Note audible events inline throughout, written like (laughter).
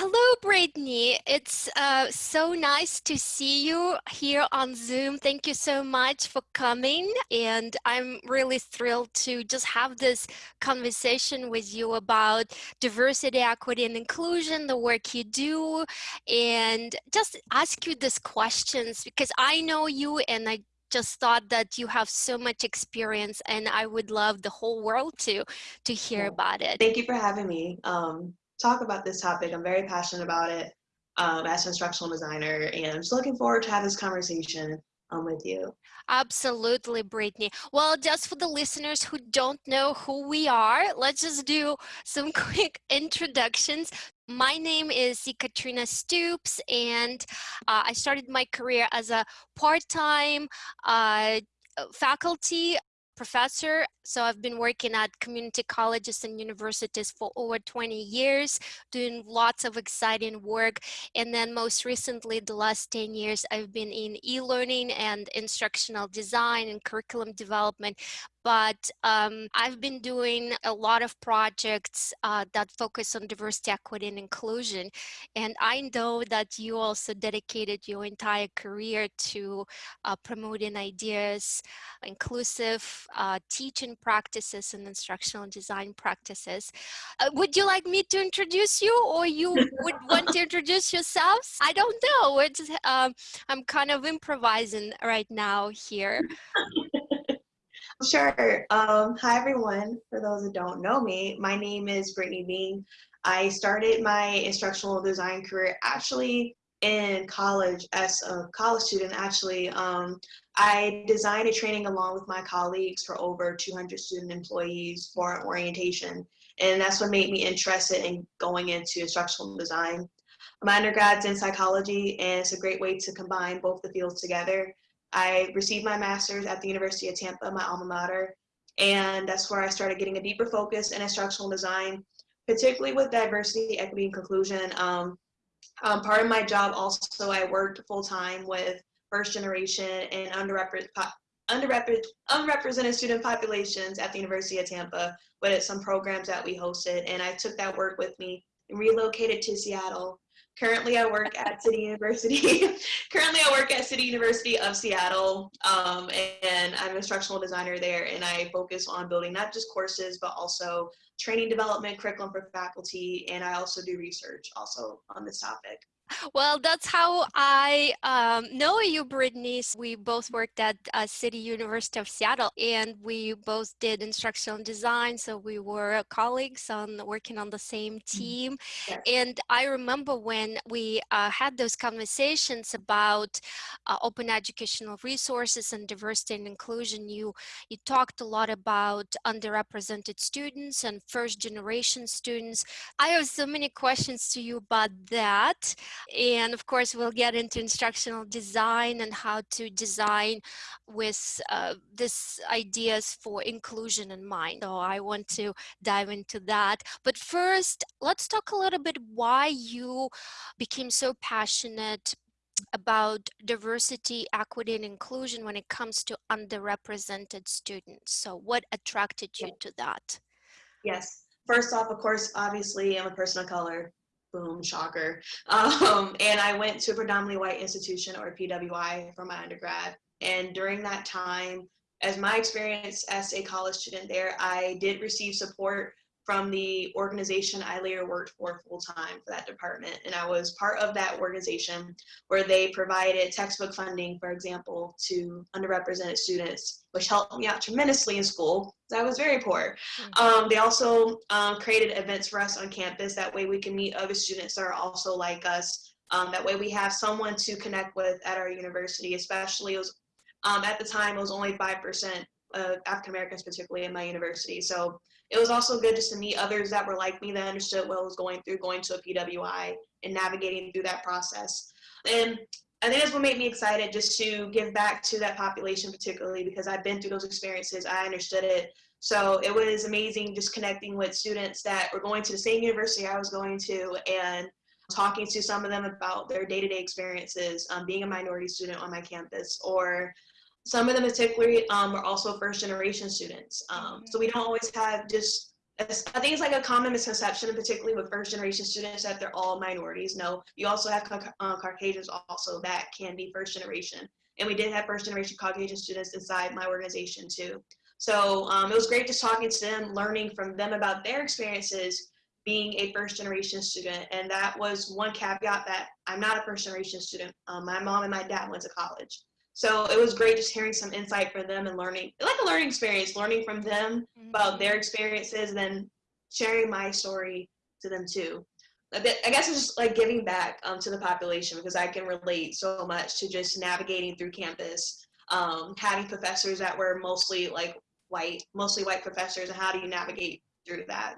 Hello, Brittany. It's uh, so nice to see you here on Zoom. Thank you so much for coming. And I'm really thrilled to just have this conversation with you about diversity, equity, and inclusion, the work you do, and just ask you these questions because I know you and I just thought that you have so much experience and I would love the whole world to to hear about it. Thank you for having me. Um, talk about this topic. I'm very passionate about it um, as an instructional designer and I'm just looking forward to have this conversation um, with you. Absolutely, Brittany. Well, just for the listeners who don't know who we are, let's just do some (laughs) quick introductions. My name is Katrina Stoops, and uh, I started my career as a part-time uh, faculty professor. So I've been working at community colleges and universities for over 20 years, doing lots of exciting work. And then most recently, the last 10 years, I've been in e-learning and instructional design and curriculum development but um, I've been doing a lot of projects uh, that focus on diversity, equity, and inclusion. And I know that you also dedicated your entire career to uh, promoting ideas, inclusive uh, teaching practices and instructional design practices. Uh, would you like me to introduce you or you would want to introduce yourselves? I don't know. It's, um, I'm kind of improvising right now here. (laughs) Sure. Um, hi, everyone. For those that don't know me, my name is Brittany Bean. I started my instructional design career actually in college as a college student. Actually, um, I designed a training along with my colleagues for over 200 student employees for orientation. And that's what made me interested in going into instructional design. My undergrad's in psychology, and it's a great way to combine both the fields together. I received my master's at the University of Tampa, my alma mater, and that's where I started getting a deeper focus in instructional design, particularly with diversity, equity, and inclusion. Um, um, part of my job also, I worked full-time with first generation and underrepresented, underrepresented, unrepresented student populations at the University of Tampa with some programs that we hosted, and I took that work with me and relocated to Seattle Currently, I work at City University. (laughs) Currently, I work at City University of Seattle, um, and I'm an instructional designer there, and I focus on building not just courses, but also training development, curriculum for faculty, and I also do research also on this topic. Well, that's how I um, know you, Brittany. We both worked at uh, City University of Seattle, and we both did instructional design. So we were colleagues on working on the same mm-hmm. team. Yes. And I remember when we uh, had those conversations about uh, open educational resources and diversity and inclusion. You you talked a lot about underrepresented students and first generation students. I have so many questions to you about that. And of course, we'll get into instructional design and how to design with uh, this ideas for inclusion in mind. So I want to dive into that. But first, let's talk a little bit why you became so passionate about diversity, equity, and inclusion when it comes to underrepresented students. So what attracted you to that? Yes. First off, of course, obviously I'm a person of color boom, shocker. (laughs) Um, and I went to a predominantly white institution or PWI for my undergrad. And during that time, as my experience as a college student there, I did receive support from the organization I later worked for full time for that department. And I was part of that organization where they provided textbook funding, for example, to underrepresented students, which helped me out tremendously in school. I was very poor. Mm-hmm. Um, they also um, created events for us on campus. That way we can meet other students that are also like us. Um, that way we have someone to connect with at our university, especially it was, um, at the time it was only 5% of African Americans, particularly in my university. So it was also good just to meet others that were like me that understood what I was going through going to a PWI and navigating through that process. And I think that's what made me excited just to give back to that population particularly because I've been through those experiences. I understood it. So it was amazing just connecting with students that were going to the same university I was going to and talking to some of them about their day-to-day -day experiences, um, being a minority student on my campus or some of them particularly um, are also first generation students. Um, so we don't always have just I think it's like a common misconception, particularly with first generation students, that they're all minorities. No, you also have uh, Caucasians also that can be first generation. And we did have first generation Caucasian students inside my organization too. So um, it was great just talking to them, learning from them about their experiences being a first generation student. And that was one caveat that I'm not a first generation student. Um, my mom and my dad went to college. So it was great just hearing some insight from them and learning, like a learning experience, learning from them mm-hmm. about their experiences, and then sharing my story to them too. I guess it's just like giving back um, to the population because I can relate so much to just navigating through campus, um, having professors that were mostly like white, mostly white professors, and how do you navigate through that?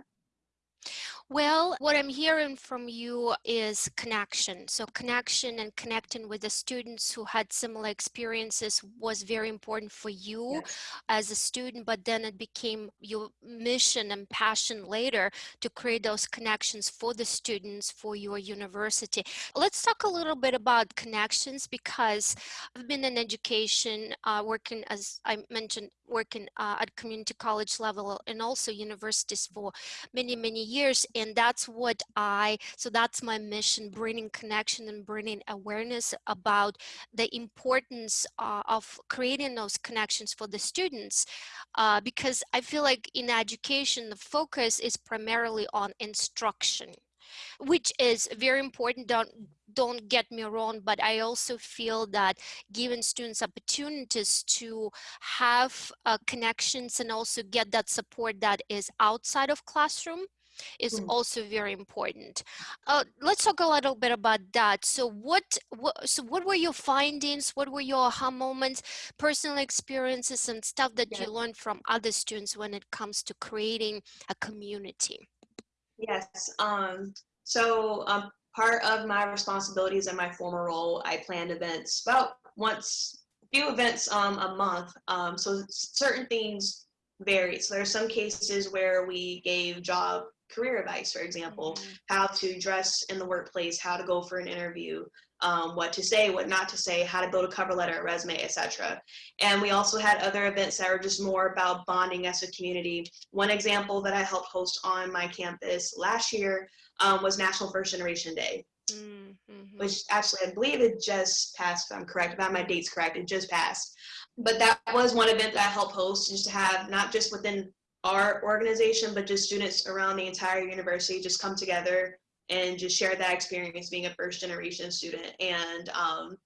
Well, what I'm hearing from you is connection. So connection and connecting with the students who had similar experiences was very important for you yes. as a student, but then it became your mission and passion later to create those connections for the students for your university. Let's talk a little bit about connections because I've been in education, uh, working as I mentioned, working uh, at community college level and also universities for many, many years and that's what I, so that's my mission, bringing connection and bringing awareness about the importance uh, of creating those connections for the students. Uh, because I feel like in education, the focus is primarily on instruction which is very important don't don't get me wrong but i also feel that giving students opportunities to have uh, connections and also get that support that is outside of classroom is mm. also very important. Uh, let's talk a little bit about that. So what, what, so what were your findings? What were your aha moments, personal experiences and stuff that you learned from other students when it comes to creating a community? Yes. Um, so um, part of my responsibilities in my former role, I planned events about once, few events um, a month. Um, so certain things varied. So there are some cases where we gave job career advice, for example, mm-hmm. how to dress in the workplace, how to go for an interview, um, what to say, what not to say, how to build a cover letter, a resume, etc. And we also had other events that were just more about bonding as a community. One example that I helped host on my campus last year um, was National First Generation Day. Mm-hmm. Which actually, I believe it just passed. If I'm correct, if my date's correct, it just passed. But that was one event that I helped host, just to have not just within our organization, but just students around the entire university just come together and just share that experience being a first generation student. And um,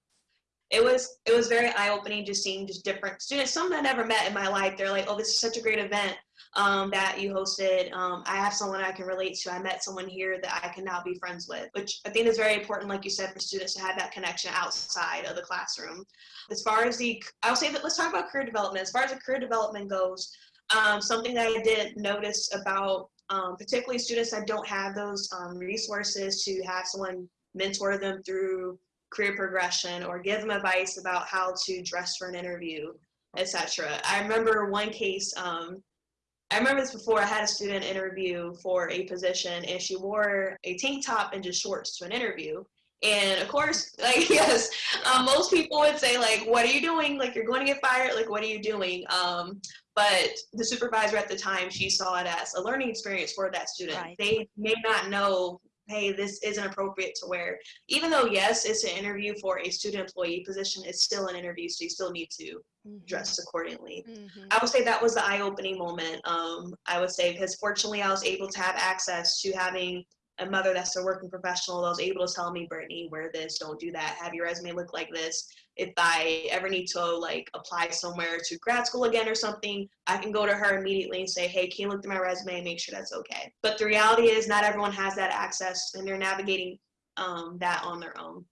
it was it was very eye opening just seeing just different students, some that I never met in my life. They're like, oh, this is such a great event um, that you hosted. Um, I have someone I can relate to. I met someone here that I can now be friends with, which I think is very important, like you said, for students to have that connection outside of the classroom. As far as the, I'll say that let's talk about career development. As far as the career development goes, um, something that I didn't notice about um, particularly students that don't have those um, resources to have someone mentor them through career progression or give them advice about how to dress for an interview, etc. I remember one case, um, I remember this before, I had a student interview for a position and she wore a tank top and just shorts to an interview. And of course, (laughs) like, yes, um, most people would say like, what are you doing? Like, you're going to get fired. Like, what are you doing? Um, but the supervisor at the time, she saw it as a learning experience for that student. Right. They may not know, hey, this isn't appropriate to wear. Even though, yes, it's an interview for a student employee position, it's still an interview, so you still need to mm-hmm. dress accordingly. Mm-hmm. I would say that was the eye-opening moment. Um, I would say because fortunately I was able to have access to having a mother that's a working professional that was able to tell me, Brittany, wear this, don't do that, have your resume look like this if I ever need to like apply somewhere to grad school again or something, I can go to her immediately and say, hey, can you look through my resume and make sure that's okay? But the reality is not everyone has that access and they're navigating um, that on their own.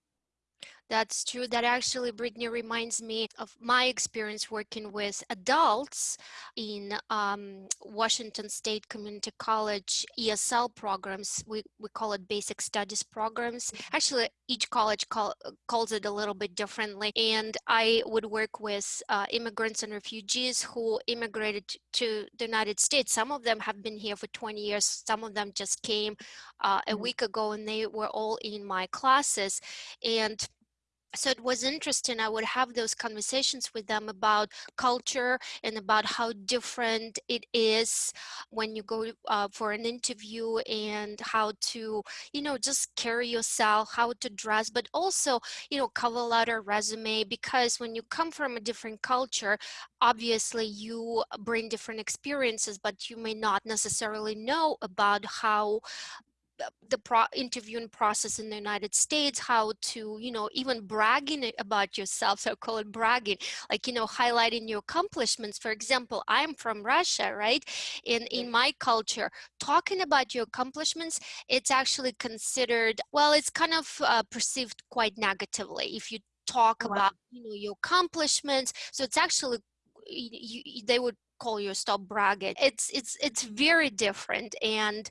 That's true. That actually, Brittany, reminds me of my experience working with adults in um, Washington State Community College ESL programs. We, we call it basic studies programs. Mm-hmm. Actually, each college call, calls it a little bit differently. And I would work with uh, immigrants and refugees who immigrated to the United States. Some of them have been here for 20 years. Some of them just came uh, a mm-hmm. week ago and they were all in my classes. And so it was interesting i would have those conversations with them about culture and about how different it is when you go uh, for an interview and how to you know just carry yourself how to dress but also you know cover letter resume because when you come from a different culture obviously you bring different experiences but you may not necessarily know about how the pro interviewing process in the United States, how to, you know, even bragging about yourself, so I call it bragging, like, you know, highlighting your accomplishments. For example, I'm from Russia, right? In, in my culture, talking about your accomplishments, it's actually considered, well, it's kind of uh, perceived quite negatively if you talk oh, about, you know, your accomplishments. So it's actually, you, you, they would call you stop bragging. It's, it's, it's very different. And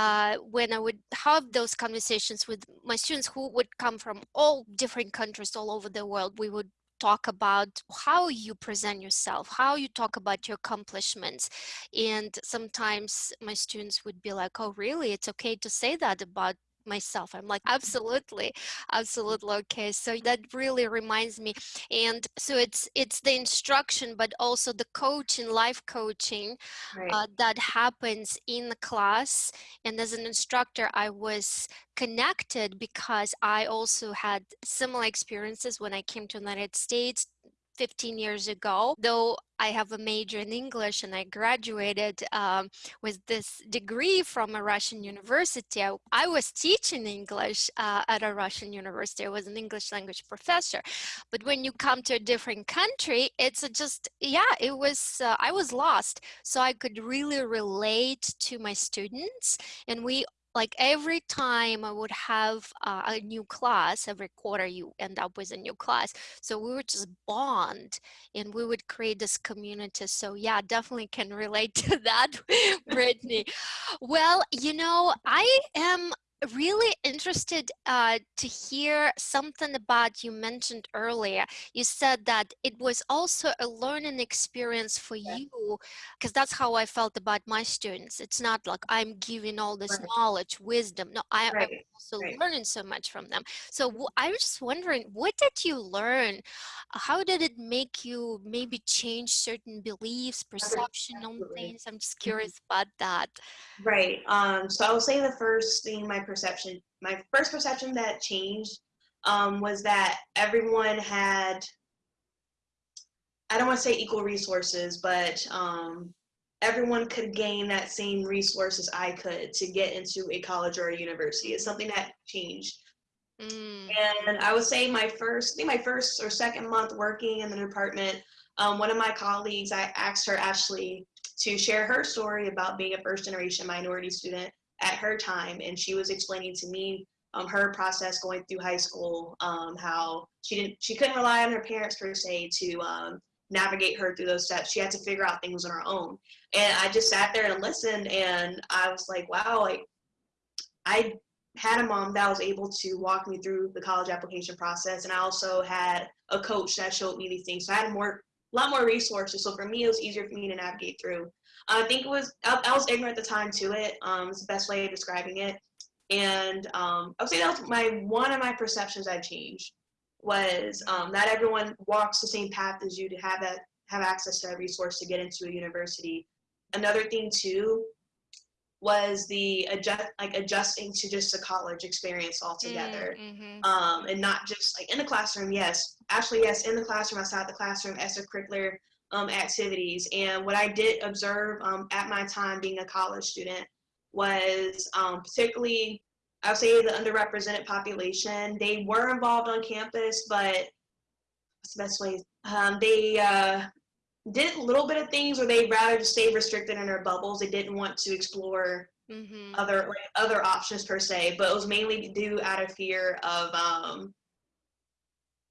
uh, when I would have those conversations with my students who would come from all different countries all over the world, we would talk about how you present yourself, how you talk about your accomplishments. And sometimes my students would be like, oh, really? It's okay to say that about myself i'm like absolutely absolutely okay so that really reminds me and so it's it's the instruction but also the coaching life coaching right. uh, that happens in the class and as an instructor i was connected because i also had similar experiences when i came to the united states 15 years ago, though I have a major in English and I graduated um, with this degree from a Russian university. I, I was teaching English uh, at a Russian university. I was an English language professor. But when you come to a different country, it's just, yeah, it was, uh, I was lost. So I could really relate to my students and we like every time I would have uh, a new class, every quarter you end up with a new class. So we would just bond and we would create this community. So yeah, definitely can relate (laughs) to that, Brittany. (laughs) well, you know, I am really interested uh, to hear something about you mentioned earlier. You said that it was also a learning experience for yeah. you, because that's how I felt about my students. It's not like I'm giving all this right. knowledge, wisdom. No, I, am also right. learning so much from them. So I was just wondering, what did you learn? How did it make you maybe change certain beliefs, perception Absolutely. on things? I'm just mm-hmm. curious about that. Right. Um, so I will say the first thing my perception, my first perception that changed um, was that everyone had, I don't want to say equal resources, but um, everyone could gain that same resources I could to get into a college or a university. It's something that changed. Mm. And I would say my first, I think my first or second month working in the department, um, one of my colleagues, I asked her actually to share her story about being a first generation minority student at her time and she was explaining to me um, her process going through high school um, how she didn't she couldn't rely on her parents per se to um, navigate her through those steps. She had to figure out things on her own. And i just sat there and listened and i was like wow like i had a mom that was able to walk me through the college application process and i also had a coach that showed me these things. So i had more a lot more resources. So for me it was easier for me to navigate through I think it was, I, I was ignorant at the time to it. Um, it's the best way of describing it. And um, I would say that was my, one of my perceptions I changed was um, not everyone walks the same path as you to have that, have access to a resource to get into a university. Another thing too was the adjust like adjusting to just a college experience altogether mm -hmm. um, and not just like in the classroom yes actually yes in the classroom outside the classroom extracurricular um, activities. And what I did observe um, at my time being a college student was um, particularly, I would say the underrepresented population. They were involved on campus, but what's the best way? Um, they uh, did a little bit of things where they rather just stay restricted in their bubbles. They didn't want to explore mm -hmm. other like, other options per se, but it was mainly due out of fear of um,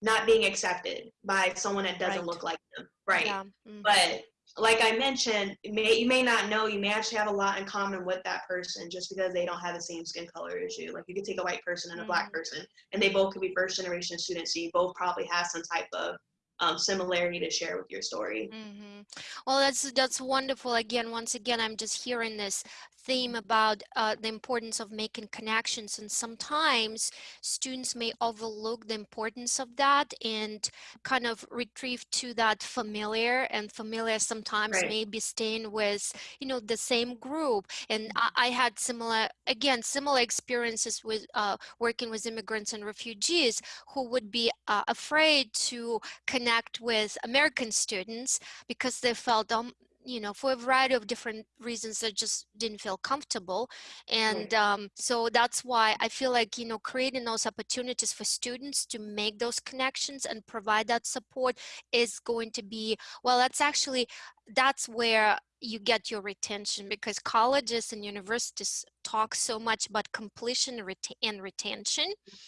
not being accepted by someone that doesn't right. look like them. Right. Yeah. Mm-hmm. But like I mentioned, may, you may not know, you may actually have a lot in common with that person just because they don't have the same skin color as you. Like you could take a white person and a mm-hmm. black person and they both could be first generation students. So you both probably have some type of um, similarity to share with your story. Mm-hmm. Well, that's that's wonderful. Again, once again, I'm just hearing this theme about uh, the importance of making connections and sometimes students may overlook the importance of that and kind of retrieve to that familiar and familiar sometimes Right. may be staying with you know the same group and I, I had similar again similar experiences with uh, working with immigrants and refugees who would be uh, afraid to connect with American students because they felt um you know for a variety of different reasons I just didn't feel comfortable. And um, so that's why i feel like you know creating those opportunities for students to make those connections and provide that support is going to be well that's actually that's where you get your retention because colleges and universities talk so much about completion and reta- and retention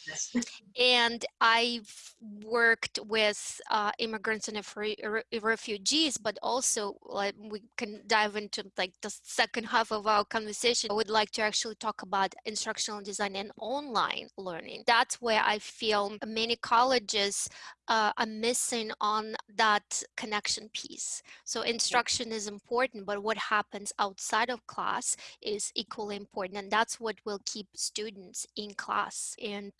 Yes. and I've worked with uh, immigrants and re- refugees, but also like we can dive into like the second half of our conversation. I would like to actually talk about instructional design and online learning. That's where I feel many colleges uh, are missing on that connection piece. So instruction is important, but what happens outside of class is equally important, and that's what will keep students in class. And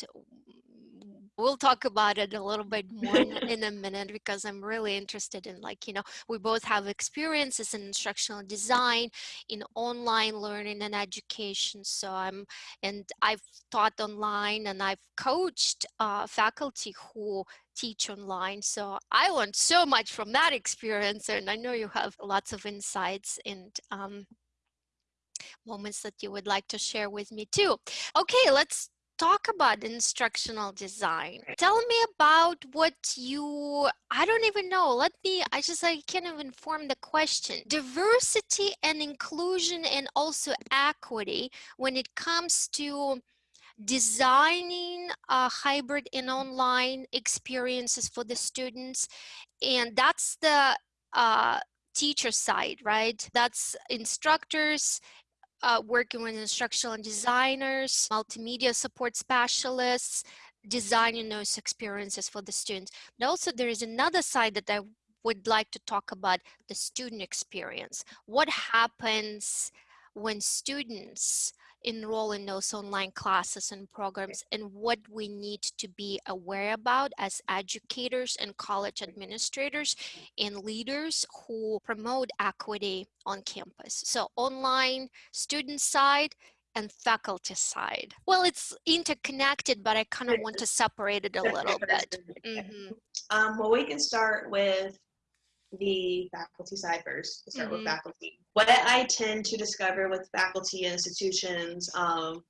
we'll talk about it a little bit more in, (laughs) in a minute because I'm really interested in like, you know, we both have experiences in instructional design, in online learning and education. So I'm, and I've taught online and I've coached uh, faculty who teach online. So I learned so much from that experience. And I know you have lots of insights and um, moments that you would like to share with me too. Okay, let's talk about instructional design. Tell me about what you, I don't even know. Let me, I just, I can't even form the question. Diversity and inclusion and also equity when it comes to designing a hybrid and online experiences for the students. And that's the uh, teacher side, right? That's instructors uh, working with instructional designers, multimedia support specialists, designing those experiences for the students. But also there is another side that I would like to talk about, the student experience. What happens when students enroll in those online classes and programs and what we need to be aware about as educators and college administrators and leaders who promote equity on campus. So online student side and faculty side. Well, it's interconnected, but I kind of want to separate it a little bit. (laughs) Mhm. Um, well, we can start with the faculty side first. Start Mhm. with faculty. What I tend to discover with faculty institutions, um,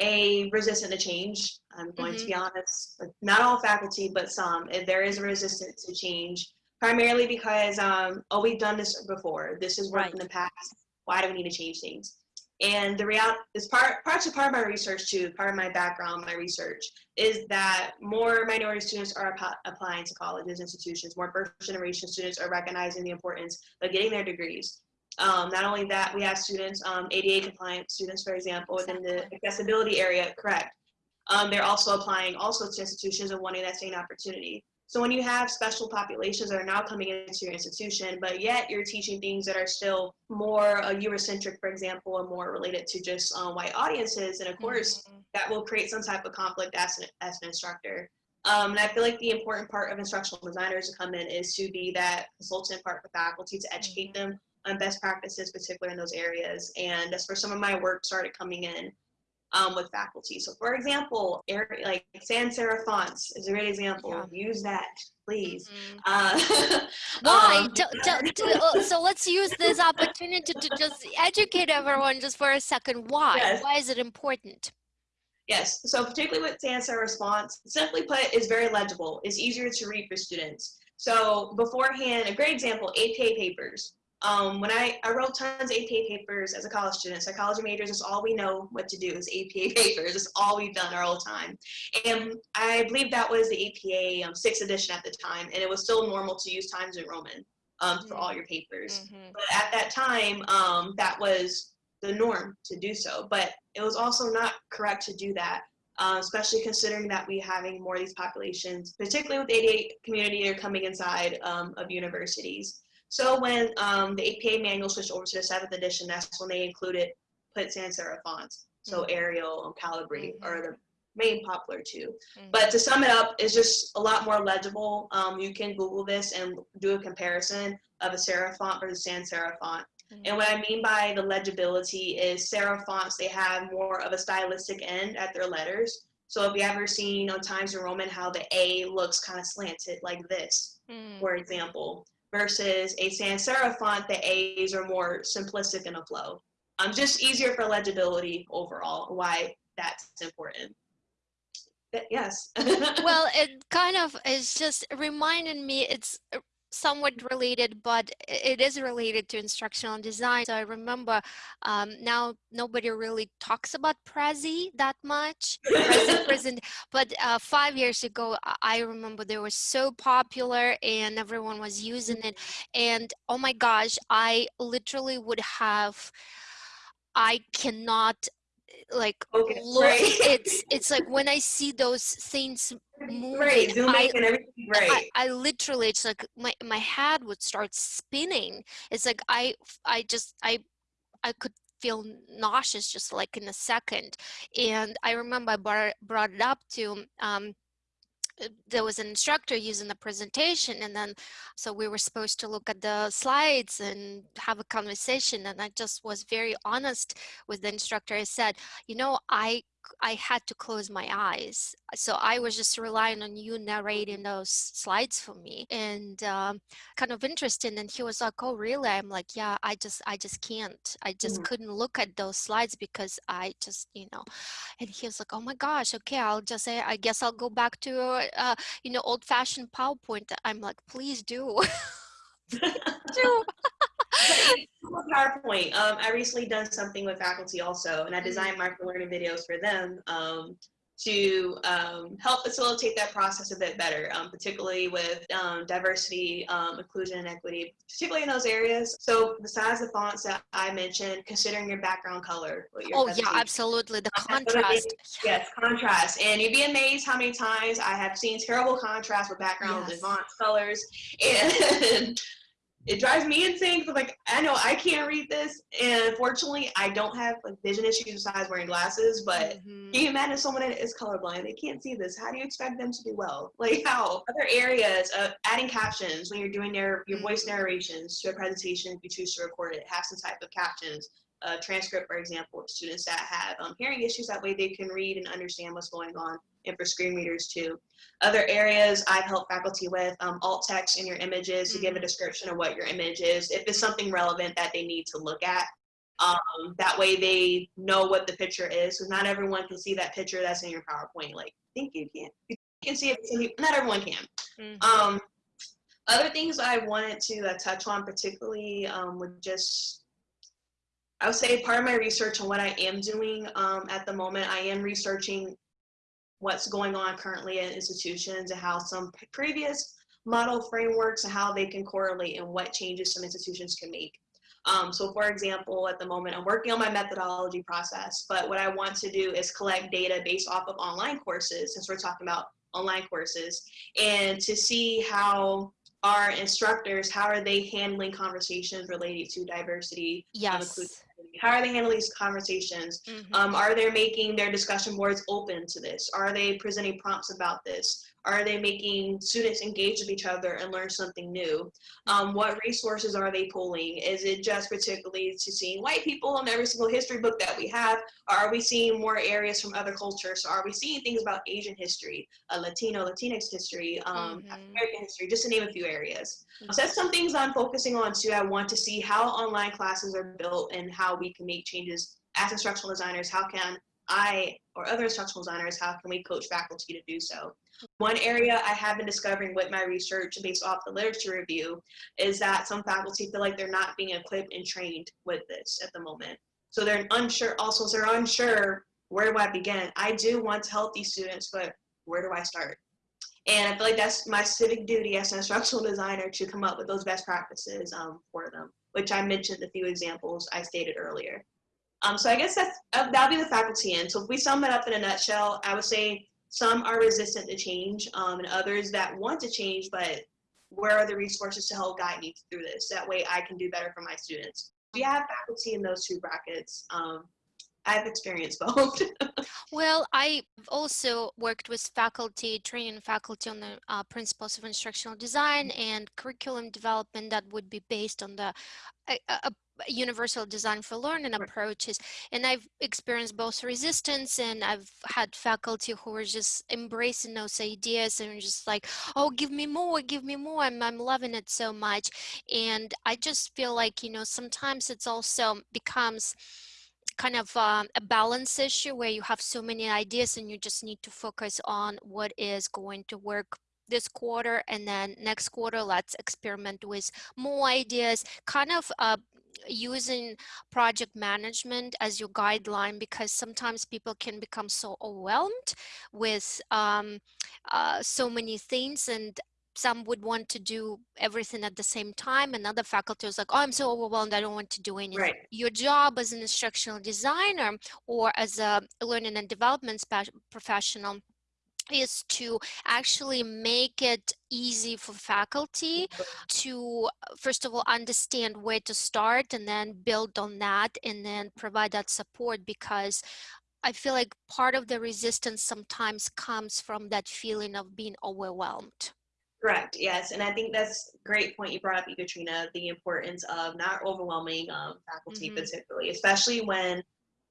a resistant to change. I'm going to be honest. Like, not all faculty, but some. eh, There is a resistance to change, primarily because, um, oh, we've done this before. This has worked in the past. Why do we need to change things? And the reality is part, parts of part of my research too, part of my background, my research, is that more minority students are appa- applying to colleges, institutions, more first generation students are recognizing the importance of getting their degrees. Um, not only that, we have students, um, ADA compliant students, for example, within the accessibility area, correct. Um, they're also applying also to institutions and wanting that same opportunity. So when you have special populations that are now coming into your institution, but yet you're teaching things that are still more uh, Eurocentric, for example, or more related to just um, white audiences, and of course, Mhm. that will create some type of conflict as an, as an instructor. Um, and I feel like the important part of instructional designers to come in is to be that consultant part for faculty to educate them on best practices, particularly in those areas. And that's where some of my work started coming in um, with faculty. So for example, like sans serif fonts is a great example. Yeah. Use that, please. Mhm. Uh, (laughs) Why? um, uh, so let's use this opportunity to just educate everyone just for a second. Why? Yes. Why is it important? Yes, so particularly with sans serif response, simply put, is very legible. It's easier to read for students. So beforehand, a great example, APA papers. Um, when I, I wrote tons of APA papers as a college student, psychology majors is all we know what to do is APA (laughs) papers. It's all we've done our whole time. And I believe that was the APA um, sixth edition at the time, and it was still normal to use Times New Roman um, for all your papers. Mhm. But at that time, um, that was the norm to do so. But it was also not correct to do that uh, especially considering that we having more of these populations, particularly with the ADA community, are coming inside um, of universities. So when um, the APA manual switched over to the seventh edition, that's when they included put sans serif fonts. So Mm-hmm. Arial and Calibri Mhm. are the main popular two. Mhm. But to sum it up, it's just a lot more legible. Um, you can Google this and do a comparison of a serif font versus sans serif font. Mhm. And what I mean by the legibility is serif fonts, they have more of a stylistic end at their letters. So if you ever seen on Times New Roman how the A looks kind of slanted like this, Mm. for example, versus a sans serif font, the A's are more simplistic in a flow. Um, just easier for legibility overall, why that's important. But yes. (laughs) well it kind of is just reminding me it's somewhat related but it is related to instructional design. So i remember um, now nobody really talks about prezi that much present (laughs) but uh, five years ago I- i remember they were so popular and everyone was using it. And oh my gosh i literally would have i cannot like Okay, look right. it's it's like (laughs) when i see those things moving zoom I, in and everything great. I, I literally it's like my my head would start spinning it's like i i just i i could feel nauseous just like in a second and i remember i brought, brought it up to um there was an instructor using the presentation and then so we were supposed to look at the slides and have a conversation and i just was very honest with the instructor. I said you know i i had to close my eyes so i was just relying on you narrating those slides for me and um, kind of interesting and he was like oh really? I'm like yeah i just i just can't i just Mhm. couldn't look at those slides because i just you know and he was like oh my gosh okay i'll just say i guess i'll go back to uh, you know old-fashioned powerpoint. I'm like please do (laughs) do (laughs) (laughs) PowerPoint. Um, I recently done something with faculty also, and I designed micro learning videos for them um, to um, help facilitate that process a bit better, um, particularly with um, diversity, um, inclusion, and equity, particularly in those areas. So besides the fonts that I mentioned, considering your background color. your oh yeah absolutely the contrast Yes, contrast. And you'd be amazed how many times I have seen terrible contrast with backgrounds Yes. (laughs) and fonts, colors, and it drives me insane. Cause like I know I can't read this, and fortunately I don't have like vision issues besides wearing glasses. But Mhm. can you imagine someone that is colorblind? They can't see this. How do you expect them to do well? (laughs) Like how? Other areas of adding captions when you're doing your your voice Mhm. narrations to a presentation, if you choose to record it, have some type of captions a transcript, for example, students that have um, hearing issues. That way they can read and understand what's going on, and for screen readers too. Other areas I've helped faculty with um, alt text in your images to give a Mhm. description of what your image is, if it's something relevant that they need to look at. Um, that way they know what the picture is, because not everyone can see that picture that's in your PowerPoint. Like, I think you can. You can see it, not everyone can. Mhm. Um, other things I wanted to uh, touch on, particularly um, with just, I would say part of my research and what I am doing um, at the moment, I am researching what's going on currently in institutions and how some previous model frameworks and how they can correlate and what changes some institutions can make. Um, so for example, at the moment, I'm working on my methodology process, but what I want to do is collect data based off of online courses, since we're talking about online courses, and to see how our instructors, how are they handling conversations related to diversity, yes how are they handling these conversations? Mhm. Um, are they making their discussion boards open to this? Are they presenting prompts about this? Are they making students engage with each other and learn something new? Um, what resources are they pulling? Is it just particularly to seeing white people in every single history book that we have? Or are we seeing more areas from other cultures? So are we seeing things about Asian history, uh, Latino, Latinx history, um. African American history, just to name a few areas? Mhm. So that's some things I'm focusing on too. I want to see how online classes are built and how we can make changes as instructional designers. How can I or other instructional designers, how can we coach faculty to do so? One area I have been discovering with my research based off the literature review is that some faculty feel like they're not being equipped and trained with this at the moment. So they're unsure, also so they're unsure, where do I begin? I do want to help these students, but where do I start? And I feel like that's my civic duty as an instructional designer to come up with those best practices um, for them, which I mentioned a few examples I stated earlier. Um, so I guess that's uh, that'll be the faculty end. So if we sum it up in a nutshell, I would say some are resistant to change, um, and others that want to change, but where are the resources to help guide me through this? That way I can do better for my students. You have faculty in those two brackets? Um, I've experienced both. (laughs) well, I've also worked with faculty, training faculty on the uh, principles of instructional design and curriculum development that would be based on the a, a universal design for learning approaches. And i've experienced both resistance and i've had faculty who are just embracing those ideas and just like oh give me more give me more i'm, I'm loving it so much. And i just feel like you know sometimes it's also becomes kind of um, a balance issue where you have so many ideas and you just need to focus on what is going to work this quarter and then next quarter let's experiment with more ideas kind of uh, using project management as your guideline because sometimes people can become so overwhelmed with um, uh, so many things and some would want to do everything at the same time and other faculty was like oh i'm so overwhelmed i don't want to do anything right. your job as an instructional designer or as a learning and development professional is to actually make it easy for faculty mm-hmm. to first of all understand where to start and then build on that and then provide that support because I feel like part of the resistance sometimes comes from that feeling of being overwhelmed. Correct. Yes, and I think that's a great point you brought up, Katrina. The importance of not overwhelming um, faculty, mm-hmm. particularly, especially when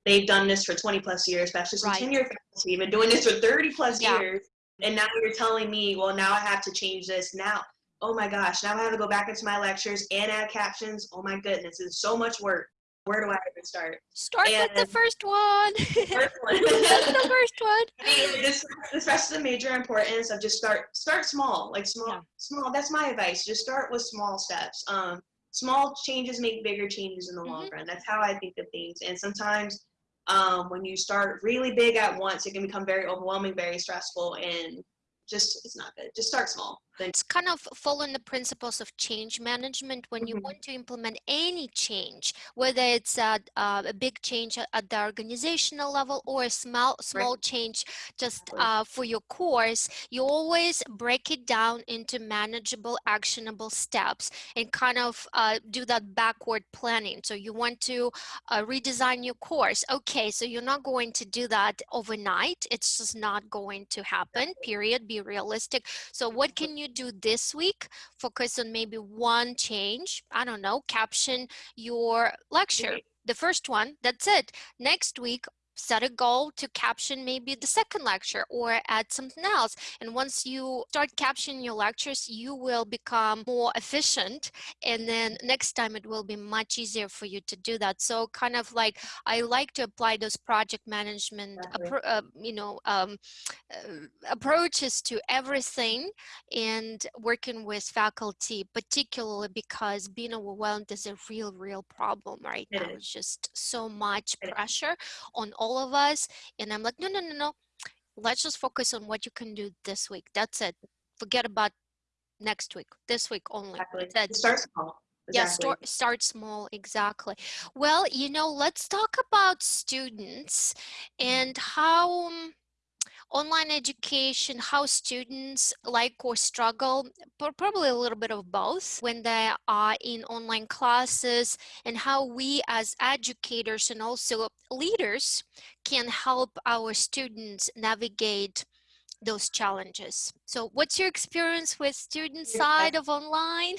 they've done this for 20 plus years, especially some right. tenure faculty, been doing this for 30 plus yeah. years, and now you're telling me, well, now I have to change this. Now, oh my gosh, now I have to go back into my lectures and add captions. Oh my goodness, it's so much work where do I even start? Start and with the first one. (laughs) First one. the first one. (laughs) this, this rest of the major importance of just start start small, like small, yeah. small. That's my advice. Just start with small steps. Um, small changes make bigger changes in the mm-hmm. long run. That's how I think of things. And sometimes um, when you start really big at once, it can become very overwhelming, very stressful, and just it's not good. Just start small. It's kind of following the principles of change management when you mm -hmm. want to implement any change, whether it's a, uh, a big change at the organizational level or a small small right. change just uh, for your course, you always break it down into manageable, actionable steps and kind of uh, do that backward planning. So you want to uh, redesign your course. Okay, so you're not going to do that overnight. It's just not going to happen, period. Be realistic. So what can you do this week, focus on maybe one change. I don't know, caption your lecture. The first one, that's it. Next week, set a goal to caption maybe the second lecture or add something else. And once you start captioning your lectures, you will become more efficient. And then next time it will be much easier for you to do that. So kind of like, I like to apply those project management, exactly. uh, you know, um, uh, approaches to everything and working with faculty, particularly because being overwhelmed is a real, real problem right it now. Is. It's just so much pressure on all all of us. And I'm like, no, no, no, no. Let's just focus on what you can do this week. That's it. Forget about next week, this week only. Exactly. Start small. Exactly. Yeah, start, start small, exactly. Well, you know, let's talk about students and how um, online education, how students like or struggle, probably a little bit of both when they are in online classes and how we as educators and also leaders can help our students navigate those challenges. So what's your experience with student side of online?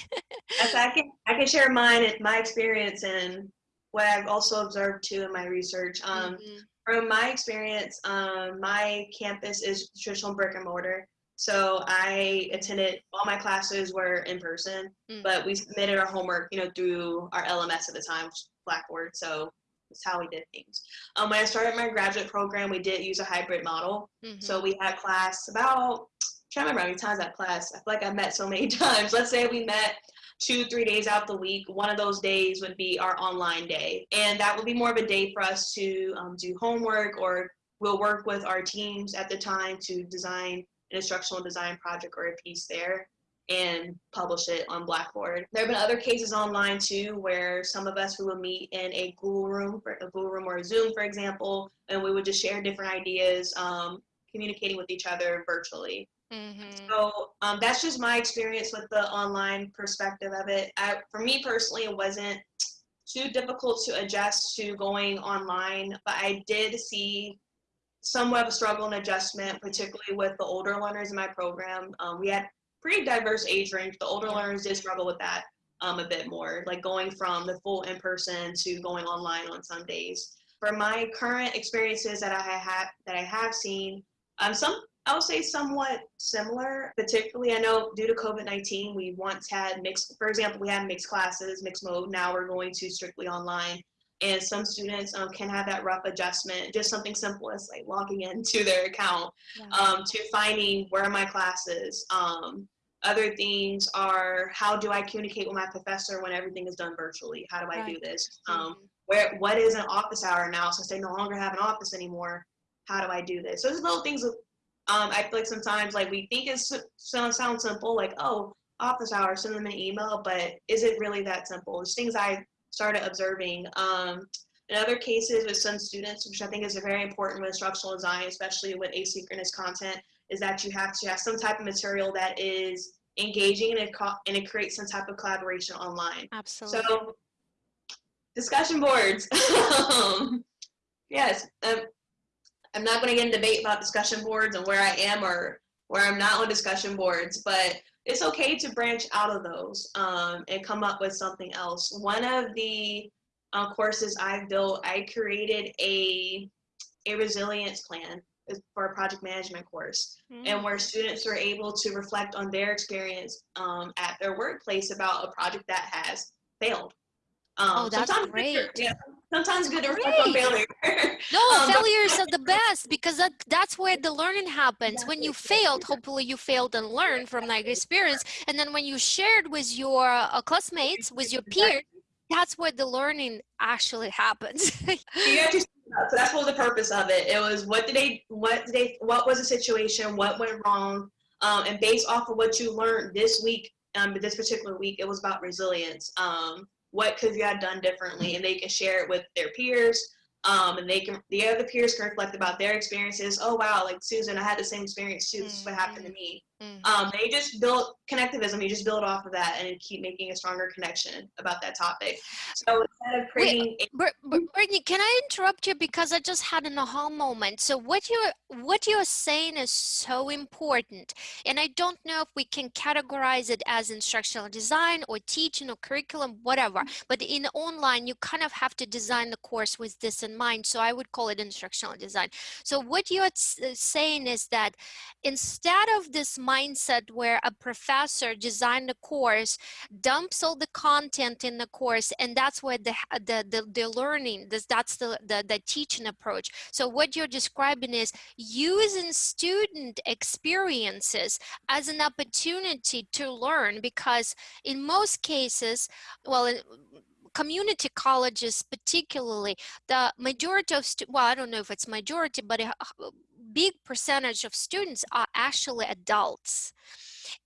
yes, (laughs) I can, I can share mine, my experience and what I've also observed too in my research. Um, mm -hmm. From my experience, um, my campus is traditional brick and mortar. So I attended, all my classes were in person, mm. but we submitted our homework, you know, through our LMS at the time, Blackboard. So that's how we did things. Um, when I started my graduate program, we did use a hybrid model. Mm-hmm. So we had class about, I'm trying to remember how many times that class. I feel like I met so many (laughs) times. Let's say we met two, three days out the week. One of those days would be our online day. And that would be more of a day for us to um, do homework or we'll work with our teams at the time to design an instructional design project or a piece there. and publish it on Blackboard. There have been other cases online too where some of us we would meet in a Google room, for a Google room or a Zoom, for example, and we would just share different ideas, um, communicating with each other virtually. Mm-hmm. So um, that's just my experience with the online perspective of it. I, for me personally, it wasn't too difficult to adjust to going online, but I did see somewhat of a struggle and adjustment, particularly with the older learners in my program. Um, we had pretty diverse age range. The older learners did struggle with that um, a bit more, like going from the full in-person to going online on some days. For my current experiences that I have that I have seen, um, some I would say somewhat similar. Particularly, I know due to COVID-19, we once had mixed. For example, we had mixed classes, mixed mode. Now we're going to strictly online and some students um, can have that rough adjustment just something simple as like logging into (laughs) their account yeah. um, to finding where are my classes um, other things are how do i communicate with my professor when everything is done virtually how do i right. do this um, where what is an office hour now since they no longer have an office anymore how do i do this so there's little things um, i feel like sometimes like we think it sounds sound simple like oh office hours, send them an email but is it really that simple there's things i started observing. Um, in other cases with some students, which I think is very important with instructional design, especially with asynchronous content, is that you have to have some type of material that is engaging and it, and it creates some type of collaboration online. Absolutely. So discussion boards. (laughs) yes, um, I'm not going to get in debate about discussion boards and where I am or where I'm not on discussion boards, but it's okay to branch out of those um, and come up with something else. One of the uh, courses I've built, I created a, a resilience plan for a project management course mm. and where students are able to reflect on their experience um, at their workplace about a project that has failed. Um, oh, that's great. yeah, sometimes good or on failure. no, (laughs) um, failures are the best because that, that's where the learning happens. When you failed, hopefully you failed and learned from that experience. And then when you shared with your uh, classmates, with your peers, that's where the learning actually happens. yeah, so that's what the purpose of it. It was what did they, what did they, what was the situation, what went wrong, um, and based off of what you learned this week, um, this particular week, it was about resilience. Um, what could you have done differently and they can share it with their peers um, and they can the other peers can reflect about their experiences. Oh wow like susan i had the same experience too. This is what happened to me mm-hmm. um, they just build connectivism you just build off of that and keep making a stronger connection about that topic so instead of creating Wait, a- brittany can i interrupt you because i just had an aha moment so what you're what you're saying is so important and i don't know if we can categorize it as instructional design or teaching or curriculum whatever mm-hmm. but in online you kind of have to design the course with this in mind so i would call it instructional design so what you're saying is that instead of this mindset where a professor designed a course, dumps all the content in the course, and that's where the the the, the learning, this, that's the, the the teaching approach. So what you're describing is using student experiences as an opportunity to learn, because in most cases, well. Community colleges particularly the majority of well i don't know if it's majority but a big percentage of students are actually adults.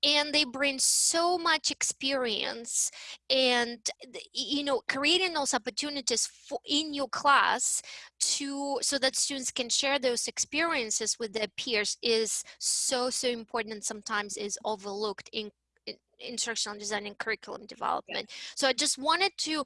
And they bring so much experience and you know creating those opportunities for in your class to so that students can share those experiences with their peers is so so important and sometimes is overlooked in instructional design and curriculum development. Yeah. So I just wanted to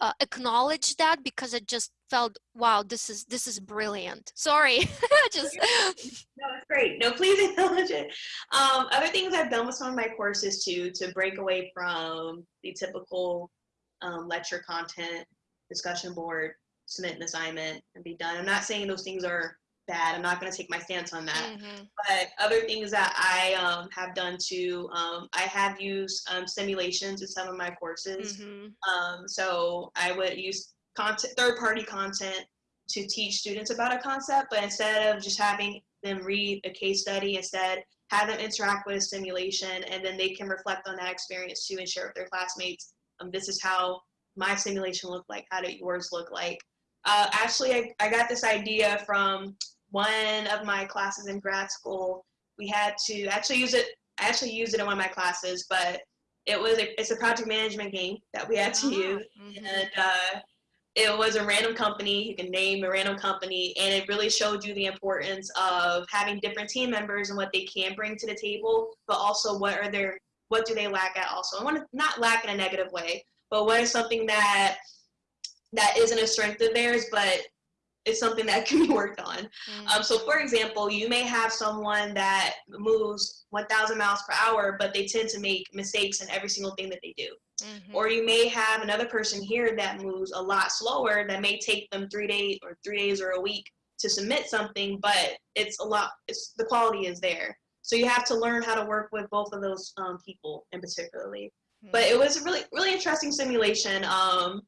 uh, acknowledge that because I just felt, wow, this is this is brilliant. Sorry, (laughs) just. No, it's great. No, please (laughs) acknowledge it. Um, other things I've done with some of my courses too to break away from the typical um, lecture content, discussion board, submit an assignment, and be done. I'm not saying those things are bad. I'm not going to take my stance on that. Mm-hmm. But other things that I um, have done too, um, I have used um, simulations in some of my courses. Mm-hmm. Um, so I would use content, third-party content to teach students about a concept, but instead of just having them read a case study, instead have them interact with a simulation, and then they can reflect on that experience too and share with their classmates. Um, this is how my simulation looked like. How did yours look like? Uh, actually, I, I got this idea from one of my classes in grad school, we had to actually use it I actually used it in one of my classes, but it was a, it's a project management game that we had to Ah, use, mhm. and uh, it was a random company. You can name a random company, and it really showed you the importance of having different team members and what they can bring to the table, but also what are their what do they lack at also. I want to not lack in a negative way, but what is something that that isn't a strength of theirs, but it's something that (laughs) can be worked on. Mm. Um, so, for example, you may have someone that moves 1,000 miles per hour, but they tend to make mistakes in every single thing that they do. Mhm. Or you may have another person here that moves a lot slower that may take them three days or three days or a week to submit something, but it's a lot. It's the quality is there. So you have to learn how to work with both of those um, people, in particularly but it was a really really interesting simulation um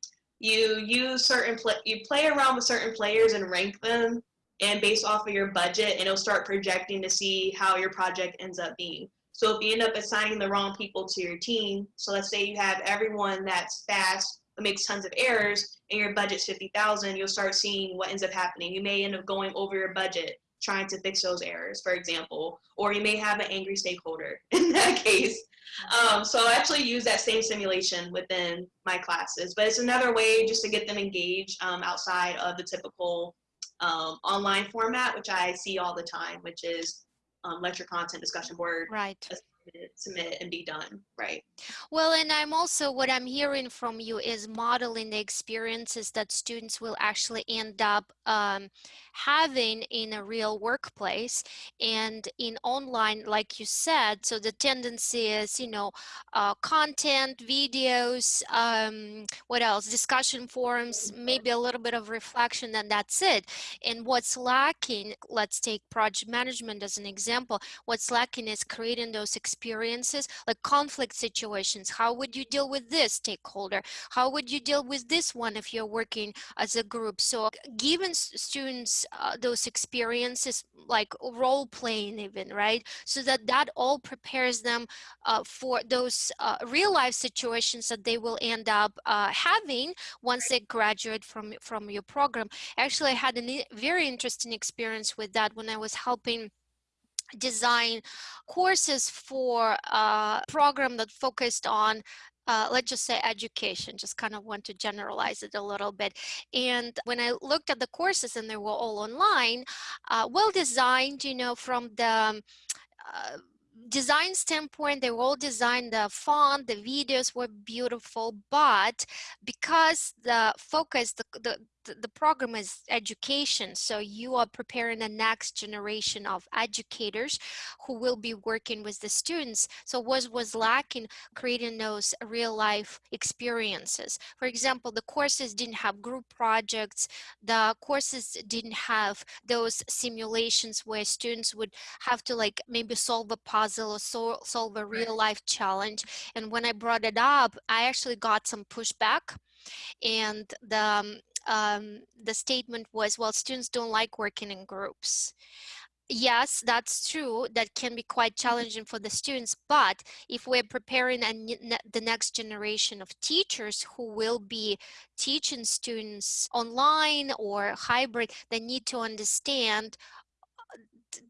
you use certain play you play around with certain players and rank them and based off of your budget and it'll start projecting to see how your project ends up being. So if you end up assigning the wrong people to your team so let's say you have everyone that's fast but makes tons of errors and your budget's 50000 you'll start seeing what ends up happening. You may end up going over your budget trying to fix those errors for example or you may have an angry stakeholder (laughs) in that case um, so I actually use that same simulation within my classes, but it's another way just to get them engaged um, outside of the typical um, online format, which I see all the time, which is um, lecture content discussion board, Right. Submit, and be done, right? Well, and I'm also, what I'm hearing from you is modeling the experiences that students will actually end up um, having in a real workplace and in online, like you said. So the tendency is, you know, uh, content, videos, um, what else? Discussion forums, maybe a little bit of reflection, and that's it. And what's lacking, let's take project management as an example, what's lacking is creating those experiences like conflict situations. How would you deal with this stakeholder? How would you deal with this one if you're working as a group? So giving students uh, those experiences like role playing even right? So that that all prepares them uh, for those uh, real life situations that they will end up uh, having once they graduate from from your program. Actually i had a very interesting experience with that when i was helping design courses for a program that focused on uh, let's just say education just kind of want to generalize it a little bit. And when i looked at the courses and they were all online uh, well designed you know from the um, uh, design standpoint they were all designed the font the videos were beautiful but because the focus the, the the program is education so you are preparing the next generation of educators who will be working with the students. So what was lacking creating those real life experiences. For example the courses didn't have group projects the courses didn't have those simulations where students would have to like maybe solve a puzzle or sol- solve a real life challenge. And when i brought it up i actually got some pushback and the um, um, the statement was well students don't like working in groups. Yes that's true that can be quite challenging for the students but if we're preparing a, ne- the next generation of teachers who will be teaching students online or hybrid they need to understand